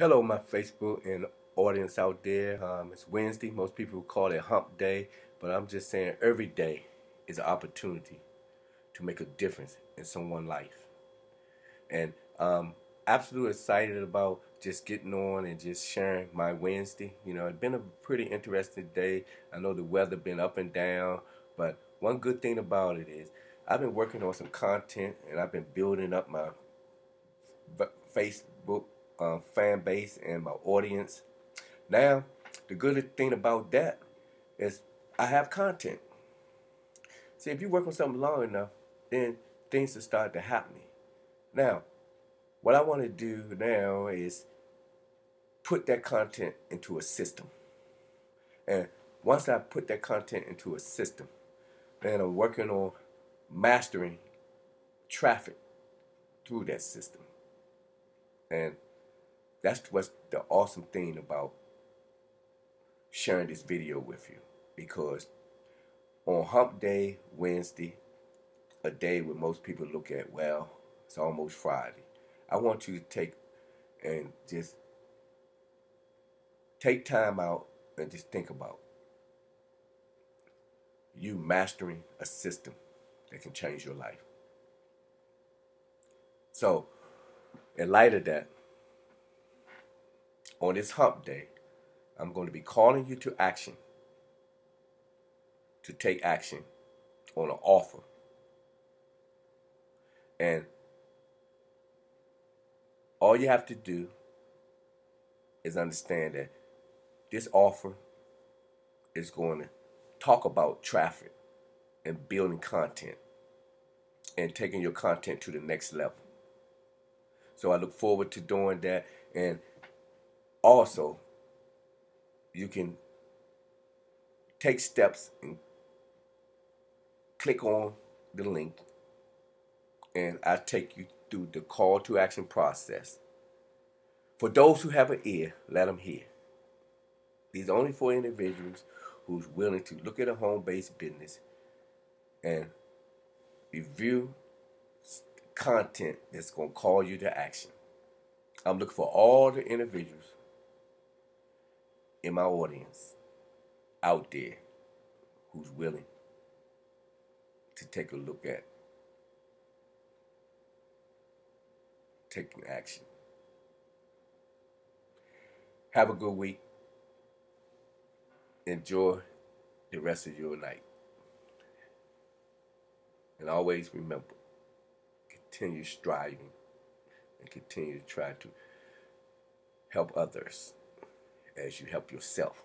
Hello, my Facebook and audience out there. Um, it's Wednesday. Most people call it Hump Day, but I'm just saying every day is an opportunity to make a difference in someone's life. And um, absolutely excited about just getting on and just sharing my Wednesday. You know, it's been a pretty interesting day. I know the weather been up and down, but one good thing about it is I've been working on some content and I've been building up my Facebook uh, fan base and my audience. Now, the good thing about that is I have content. See, if you work on something long enough, then things will start to happen. Now, what I want to do now is put that content into a system. And once I put that content into a system, then I'm working on mastering traffic through that system. And that's what's the awesome thing about sharing this video with you. Because on Hump Day, Wednesday, a day where most people look at, well, it's almost Friday. I want you to take and just take time out and just think about you mastering a system that can change your life. So, in light of that, on this hump day, I'm going to be calling you to action, to take action on an offer. And all you have to do is understand that this offer is going to talk about traffic and building content and taking your content to the next level. So I look forward to doing that. And also, you can take steps and click on the link and I take you through the call to action process. For those who have an ear, let them hear. These are only for individuals who's willing to look at a home-based business and review content that's going to call you to action. I'm looking for all the individuals in my audience out there who's willing to take a look at taking action. Have a good week. Enjoy the rest of your night. And always remember, continue striving and continue to try to help others as you help yourself.